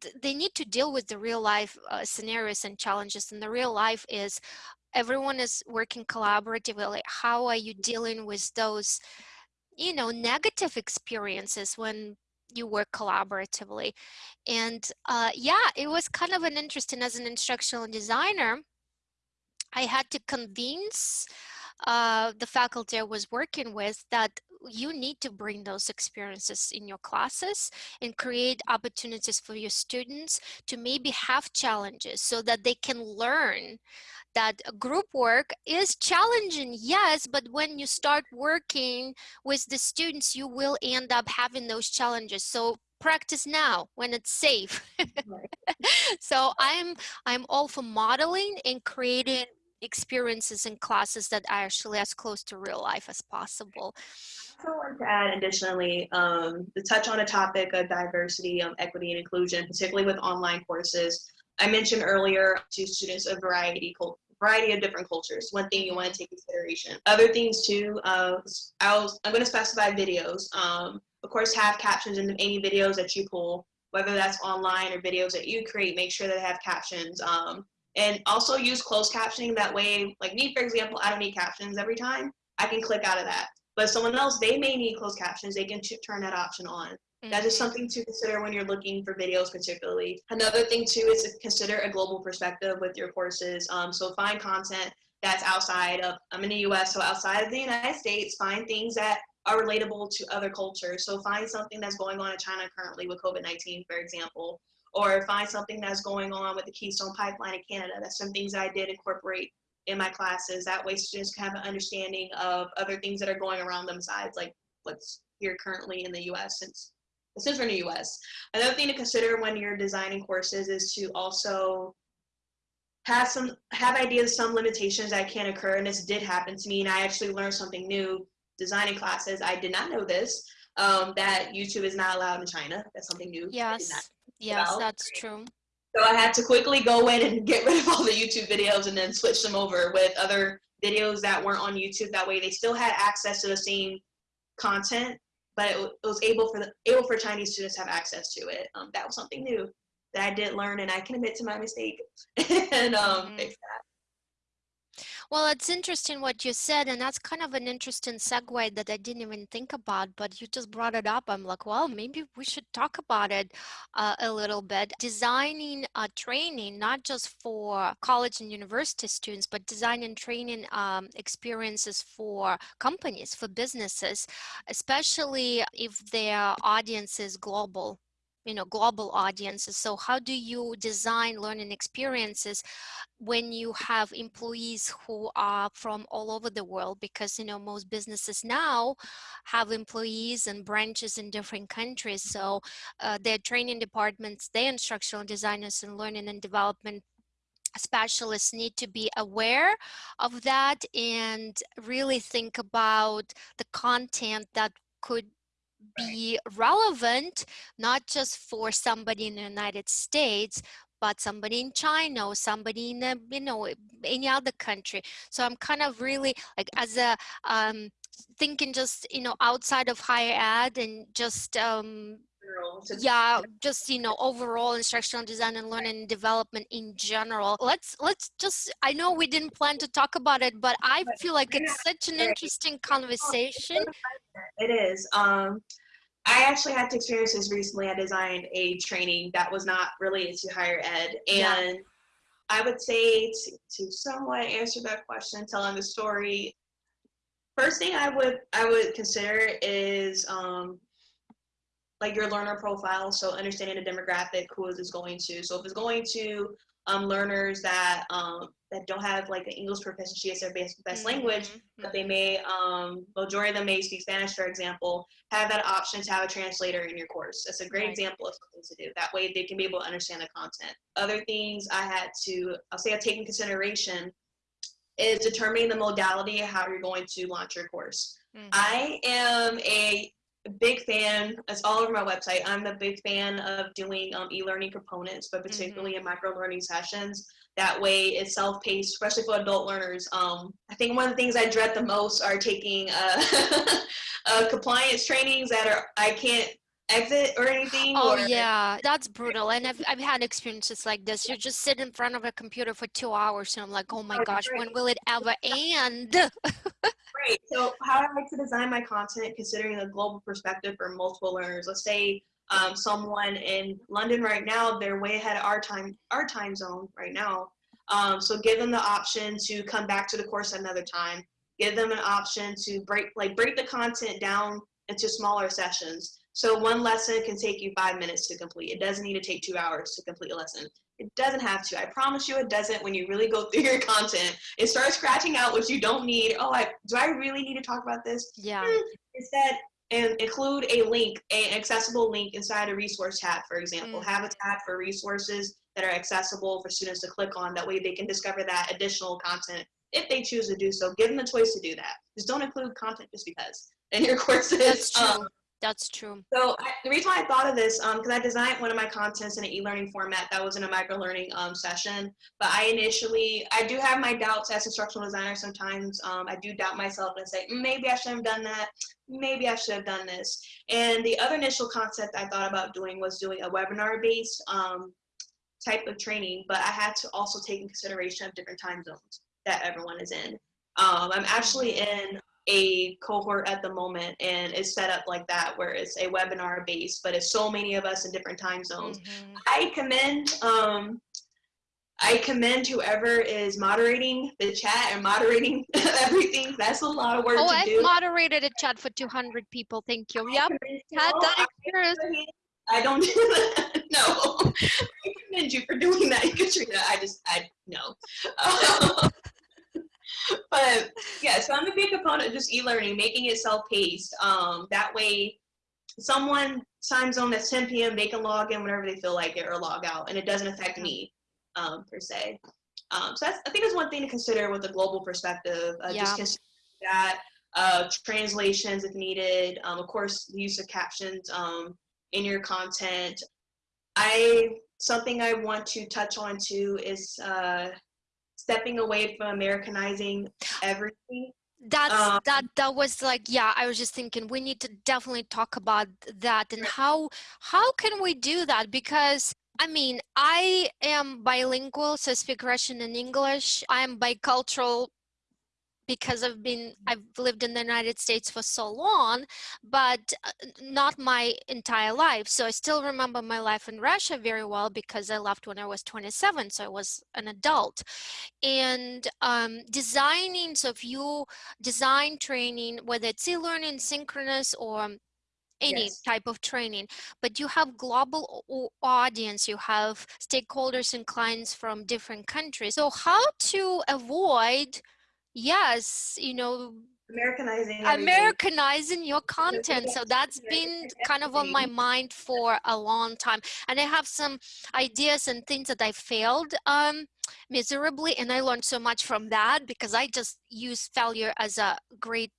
th- they need to deal with the real life uh, scenarios and challenges and the real life is everyone is working collaboratively how are you dealing with those you know negative experiences when you work collaboratively. And uh, yeah it was kind of an interesting as an instructional designer i had to convince uh, the faculty i was working with that you need to bring those experiences in your classes and create opportunities for your students to maybe have challenges so that they can learn that group work is challenging yes but when you start working with the students you will end up having those challenges. So practice now when it's safe. (laughs) So i'm i'm all for modeling and creating experiences and classes that are actually as close to real life as possible I also want to add additionally um, to touch on a topic of diversity, um, equity, and inclusion, particularly with online courses. I mentioned earlier to students a variety variety of different cultures. One thing you want to take consideration. Other things too. Uh, I I'm going to specify videos. Um, of course, have captions in any videos that you pull, whether that's online or videos that you create. Make sure that they have captions. Um, And also use closed captioning. That way, like me, for example, I don't need captions every time. I can click out of that. But someone else, they may need closed captions. They can turn that option on. Mm-hmm. That is something to consider when you're looking for videos, particularly. Another thing too is to consider a global perspective with your courses. Um, so find content that's outside of, I'm in the US, so outside of the United States, find things that are relatable to other cultures. So find something that's going on in China currently with COVID-19, for example, or find something that's going on with the Keystone Pipeline in Canada. That's some things that I did incorporate in my classes. That way students can have an understanding of other things that are going around them besides like what's here currently in the US since since we're in the US. Another thing to consider when you're designing courses is to also have some have ideas some limitations that can occur and this did happen to me and I actually learned something new designing classes. I did not know this um, that YouTube is not allowed in China. That's something new. Yes, yes, that's true. So I had to quickly go in and (laughs) get rid of all the YouTube videos and then switch them over with other videos that weren't on YouTube. That way they still had access to the same content, but it, it was able for the able for Chinese students to have access to it. Um, that was something new that I did learn, and I can admit to my mistake (laughs) and um, mm -hmm. fix that. Well, it's interesting what you said, and that's kind of an interesting segue that I didn't even think about, but you just brought it up. I'm like, well, maybe we should talk about it uh, a little bit. Designing a training, not just for college and university students, but designing training um, experiences for companies, for businesses, especially if their audience is global you know global audiences. So how do you design learning experiences when you have employees who are from all over the world? Because you know most businesses now have employees and branches in different countries. So uh, their training departments their instructional designers and learning and development specialists need to be aware of that and really think about the content that could be relevant not just for somebody in the United States but somebody in China or somebody in a, you know any other country. So I'm kind of really like as a um, thinking just you know outside of higher ed and just um, yeah just you know overall instructional design and learning and development in general. Let's let's just i know we didn't plan to talk about it but i feel like it's such an interesting conversation it is um I actually had to experience this recently. I designed a training that was not related to higher ed. And yeah. I would say to, to somewhat answer that question, telling the story, first thing I would I would consider is um, like your learner profile. So understanding the demographic, who is this going to. So if it's going to um, learners that um, that don't have like an English proficiency as their best, best mm-hmm. language, but they may, um, majority of them may speak Spanish, for example, have that option to have a translator in your course. That's a great right. example of something to do. That way they can be able to understand the content. Other things I had to, I'll say I take in consideration is determining the modality of how you're going to launch your course. Mm-hmm. I am a big fan, it's all over my website. I'm a big fan of doing um, e-learning components, but particularly mm-hmm. in micro learning sessions. That way it's self-paced, especially for adult learners. Um, I think one of the things I dread the most are taking uh, (laughs) uh, compliance trainings that are, I can't exit or anything? Oh or? yeah, that's brutal. And I've, I've had experiences like this. You just sit in front of a computer for two hours and I'm like, oh my oh, gosh, when will it ever end? Great. So how I like to design my content considering a global perspective for multiple learners. Let's say um, someone in London right now, they're way ahead of our time, our time zone right now. Um, so give them the option to come back to the course another time. Give them an option to break, like break the content down into smaller sessions. So one lesson can take you five minutes to complete. It doesn't need to take two hours to complete a lesson. It doesn't have to. I promise you it doesn't when you really go (laughs) through your content. It starts scratching out what you don't need. Oh, I, do I really need to talk about this? Yeah. Hmm. Instead, and include a link, an accessible link inside a resource tab, for example. Mm. Have a tab for resources that are accessible for students to click on. That way they can discover that additional content if they choose to do so. Give them the choice to do that. Just don't include content just because in your (laughs) courses. That's true. Um, that's true. So I, the reason why I thought of this, because um, I designed one of my contents in an e-learning format that was in a micro-learning um, session, but I initially, I do have my doubts as instructional designer sometimes. Um, I do doubt myself and say, maybe I should have done that. Maybe I should have done this. And the other initial concept I thought about doing was doing a webinar-based um, type of training, but I had to also take in consideration of different time zones that everyone is in. Um, I'm actually in a cohort at the moment and it's set up like that where it's a webinar based, but it's so many of us in different time zones. Mhm. I commend um, I commend whoever is moderating the chat and moderating (laughs) everything. That's a lot of work Oh, to I do. moderated a chat for 200 people. Thank you. Yep. Had that I- experience. I don't do (laughs) that. No. (laughs) I commend you for doing that, Katrina. I just, I, no. (laughs) but yeah, so I'm a big proponent of just e-learning, making it self-paced. Um, that way, someone time zone that's 10 p.m. they can log in whenever they feel like it or log out, and it doesn't affect me um, per se. Um, so that's, I think that's one thing to consider with a global perspective. Uh, Yeah. Just consider that uh, translations if needed. Um, of course, the use of captions um, in your content. I something I want to touch on too is uh, stepping away from Americanizing everything. That's Um, that that was like yeah I was just thinking we need to definitely talk about that and how how can we do that? Because I mean I am bilingual so I speak Russian and English. I am bicultural because I've been I've lived in the United States for so long but uh, not my entire life. So I still remember my life in Russia very well because I left when I was 27 so I was an adult. And um, designing so if you design training whether it's e-learning synchronous or any Yes. type of training but you have global audience you have stakeholders and clients from different countries. So how to avoid yes you know Americanizing everything. Americanizing your content. So that's been kind of on my mind for a long time. And I have some ideas and things that I failed um, miserably. And I learned so much from that because I just use failure as a great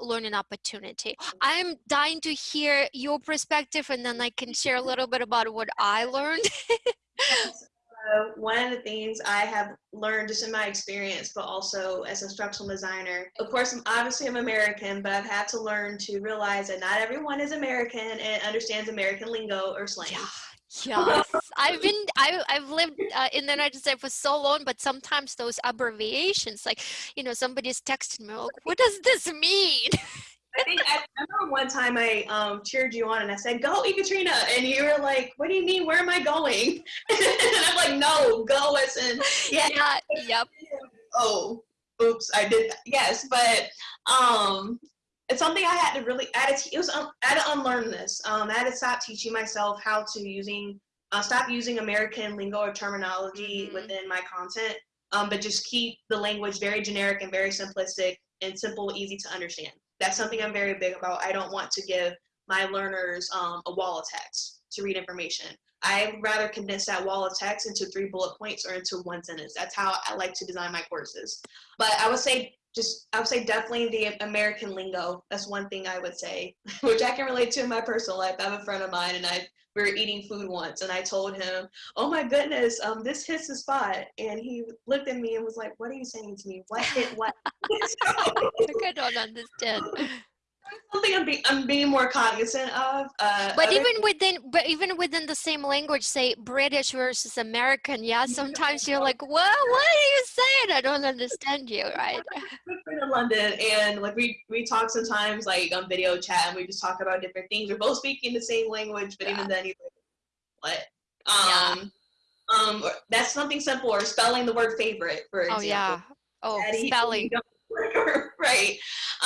learning opportunity. I'm dying to hear your perspective and then I can share a little bit about what I learned. (laughs) Uh, one of the things I have learned just in my experience, but also as an instructional designer, of course, I'm obviously I'm American, but I've had to learn to realize that not everyone is American and understands American lingo or slang. Yeah, yes. I've been, I, I've lived uh, in the United States for so long, but sometimes those abbreviations, like, you know, somebody's texting me, what does this mean? (laughs) I think I, remember one time I um, cheered you on and I said, "Go, Ekaterina," and you were like, "What do you mean? Where am I going?" (laughs) and I'm like, "No, go as in yeah, yeah, yep. oh, oops, I did that. Yes, but um, it's something I had to really, I had to, it was, um, I had to unlearn this. Um, I had to stop teaching myself how to using, uh, stop using American lingo or terminology Mhm. within my content, um, but just keep the language very generic and very simplistic and simple, easy to understand. That's something I'm very big about. I don't want to give my learners um, a wall of text to read information. I'd rather condense that wall of text into three bullet points or into one sentence. That's how I like to design my courses. But I would say just I would say definitely the American lingo. That's one thing I would say, (laughs) which I can relate to in my personal life. I have a friend of mine and I we were eating food once and I told him, Oh my goodness, um this hits the spot and he looked at me and was like, What are you saying to me? What hit what? (laughs) (laughs) I don't understand. Something I'm, be- I'm being more cognizant of. Uh, But even within, but even within the same language, say British versus American, yeah, sometimes you're like, well, what are you saying? I don't understand you, right? friend in London, and like we we talk sometimes like on video chat, and we just talk about different things. We're both speaking the same language, but even then, like, "What?" Yeah. Um, um, that's something simple, or spelling the word favorite, for example. Oh yeah. Oh, Daddy, spelling. (laughs) right.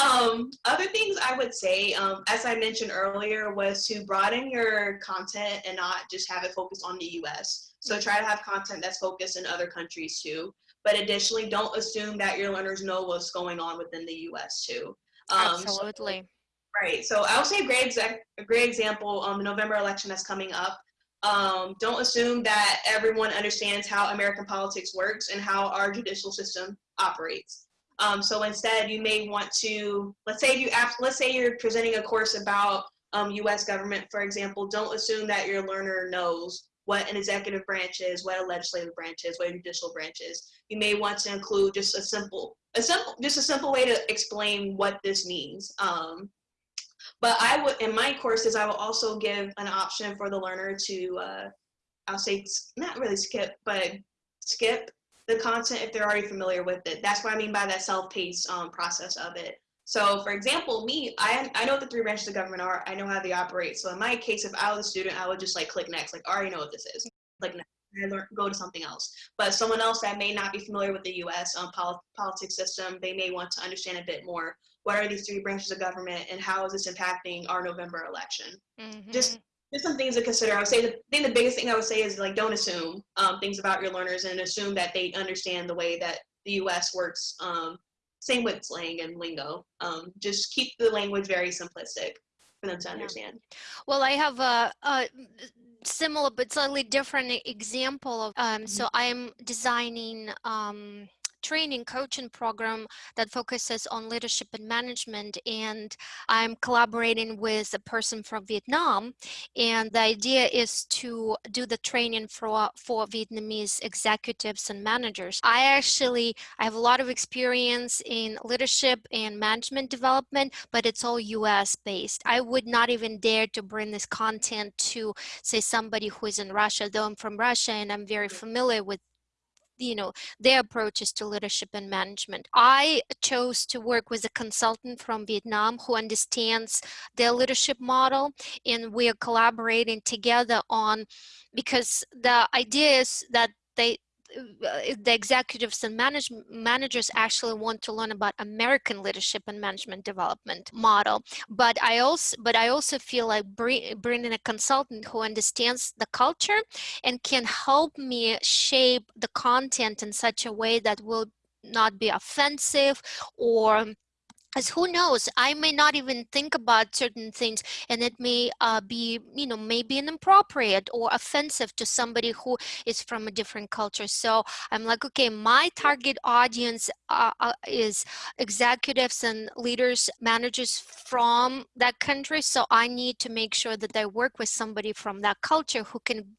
Um, other things I would say, um, as I mentioned earlier, was to broaden your content and not just have it focused on the U.S. So try to have content that's focused in other countries too. But additionally, don't assume that your learners know what's going on within the U.S. too. Um, so- Absolutely. Right. So I would say a great exec- a great example um, the November election that's coming up. Um, don't assume that everyone understands how American politics works and how our judicial system operates. Um, so instead, you may want to let's say you let's say you're presenting a course about um, U.S. government, for example. Don't assume that your learner knows what an executive branch is, what a legislative branch is, what a judicial branch is. You may want to include just a simple, a simple, just a simple way to explain what this means. Um, but I would, in my courses, I will also give an option for the learner to uh, I'll say not really skip, but skip the content if they're already familiar with it. That's what I mean by that self-paced um, process of it. So for example, me, I, I know what the three branches of government are. I know how they operate. So in my case, if I was a student, I would just like click next, like I already know what this is. Like I learn, go to something else. But someone else that may not be familiar with the U.S. Um, pol politics system, they may want to understand a bit more. What are these three branches of government, and how is this impacting our November election? Mm -hmm. Just just some things to consider. I would say the thing, the biggest thing I would say is like don't assume um, things about your learners and assume that they understand the way that the U.S. works. Um, same with slang and lingo. Um, just keep the language very simplistic for them to understand. Yeah. Well, I have a, a, similar but slightly different example of. Um, mm -hmm. So I am designing um, training coaching program that focuses on leadership and management and I'm collaborating with a person from Vietnam and the idea is to do the training for, for Vietnamese executives and managers. I actually, I have a lot of experience in leadership and management development, but it's all US based. I would not even dare to bring this content to say somebody who is in Russia, though I'm from Russia and I'm very familiar with you know, their approaches to leadership and management. I chose to work with a consultant from Vietnam who understands their leadership model and we are collaborating together on, because the idea is that they the executives and manage, managers actually want to learn about American leadership and management development model. But I also, but I also feel like bring, bringing a consultant who understands the culture and can help me shape the content in such a way that will not be offensive or as who knows? I may not even think about certain things and it may uh, be you know maybe inappropriate or offensive to somebody who is from a different culture. So i'm like okay my target audience uh, uh, is executives and leaders managers from that country so i need to make sure that i work with somebody from that culture who can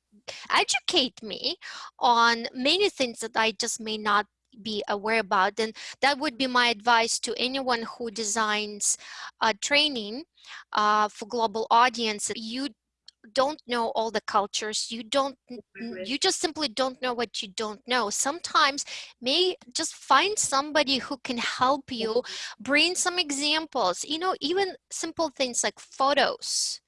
educate me on many things that I just may not be aware about. And that would be my advice to anyone who designs uh, training uh, for global audience. You don't know all the cultures you don't you just simply don't know what you don't know sometimes may just find somebody who can help you bring some examples you know even simple things like photos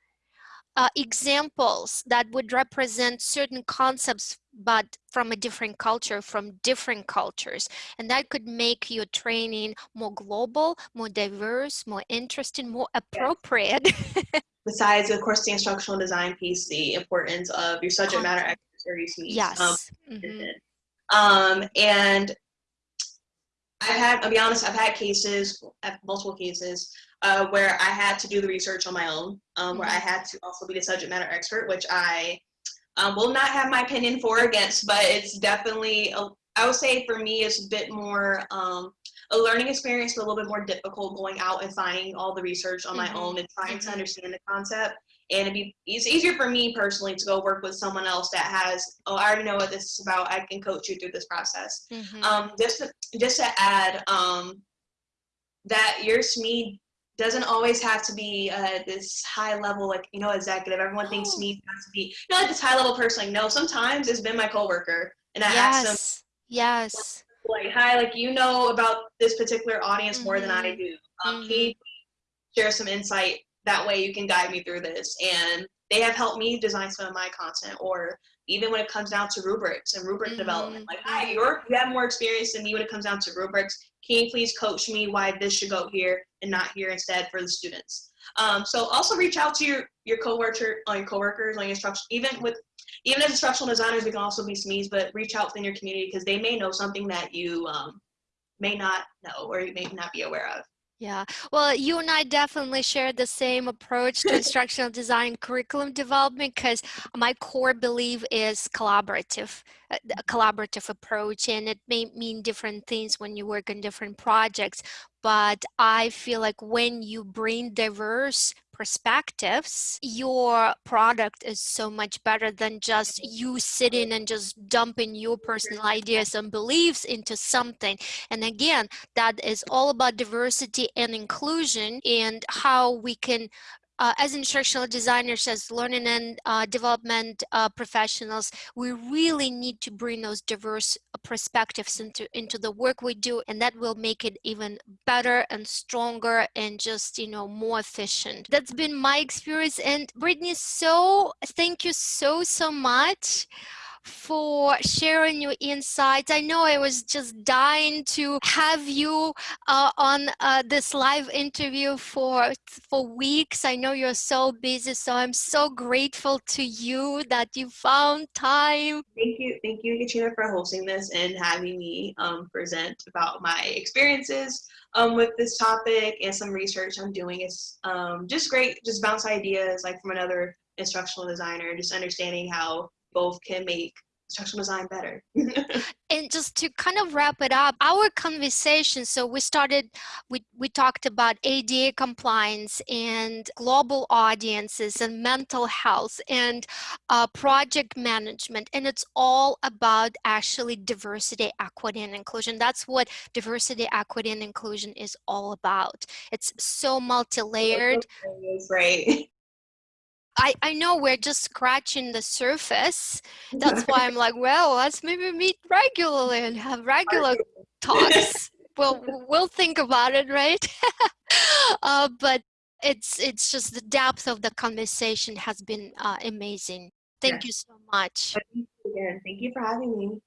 uh, examples that would represent certain concepts but from a different culture, from different cultures. And that could make your training more global, more diverse, more interesting, more appropriate. (laughs) Besides, of course, the instructional design piece, the importance of your subject matter expertise. Yes. Um, mm -hmm. um, and I've had, I'll be honest, I've had cases, multiple cases, uh, where I had to do the research on my own, um, where I mm-hmm. had to also be the subject matter expert, which I um, will not have my opinion for or against, but it's definitely, a, I would say for me, it's a bit more um, a learning experience, but a little bit more difficult going out and finding all the research on my mm -hmm. own and trying to mm-hmm. understand the concept. And it'd be it's easier for me personally to go work with someone else that has, oh, I already know what this is about. I can coach you through this process. Mm -hmm. Um, just to, just to add, um, that your SME doesn't always have to be uh, this high level, like, you know, executive. Everyone thinks oh. me has to be, you know, like this high level person. Like, no, sometimes it's been my coworker. And I yes. ask them, yes. Like, hi, like, you know about this particular audience mm -hmm. more than I mm-hmm. do. Um, mm -hmm. Can you share some insight? That way you can guide me through this. And they have helped me design some of my content or even when it comes down to rubrics and rubric mm -hmm. development. Like, hi, mm-hmm. you're, you have more experience than me when it comes down to rubrics. Can you please coach me why this should go here and not here instead for the students? Um, so also reach out to your your coworker, on uh, your coworkers, on your instruction, even with even as instructional designers, we can also be SMEs, but reach out within your community because they may know something that you um, may not know or you may not be aware of. Yeah, well, you and I definitely share the same approach to (laughs) instructional design curriculum development because my core belief is collaborative, uh, a collaborative approach, and it may mean different things when you work on different projects. But I feel like when you bring diverse perspectives, your product is so much better than just you sitting and just dumping your personal ideas and beliefs into something. And again, that is all about diversity and inclusion and how we can uh, as instructional designers, as learning and uh, development uh, professionals, we really need to bring those diverse perspectives into, into the work we do, and that will make it even better and stronger and just, you know, more efficient. That's been my experience. And Brittany, so thank you so, so much for sharing your insights. I know I was just dying to have you uh, on uh, this live interview for for weeks. I know you're so busy, so I'm so grateful to you that you found time. Thank you, thank you, Katrina, for hosting this and having me um, present about my experiences um, with this topic and some research I'm doing. It's um, just great, just bounce ideas like from another instructional designer, just understanding how both can make instructional design better. (laughs) and just to kind of wrap it up, our conversation, so we started, we, we talked about ADA compliance and global audiences and mental health and uh, project management. And it's all about actually diversity, equity, and inclusion. That's what diversity, equity, and inclusion is all about. It's so multi-layered. Right. (laughs) I, I know we're just scratching the surface. That's why I'm (laughs) like, well, let's maybe meet regularly and have regular talks. (laughs) well, we'll think about it, right? (laughs) uh, but it's it's just the depth of the conversation has been uh, amazing. Thank you so much. Again. Thank you for having me.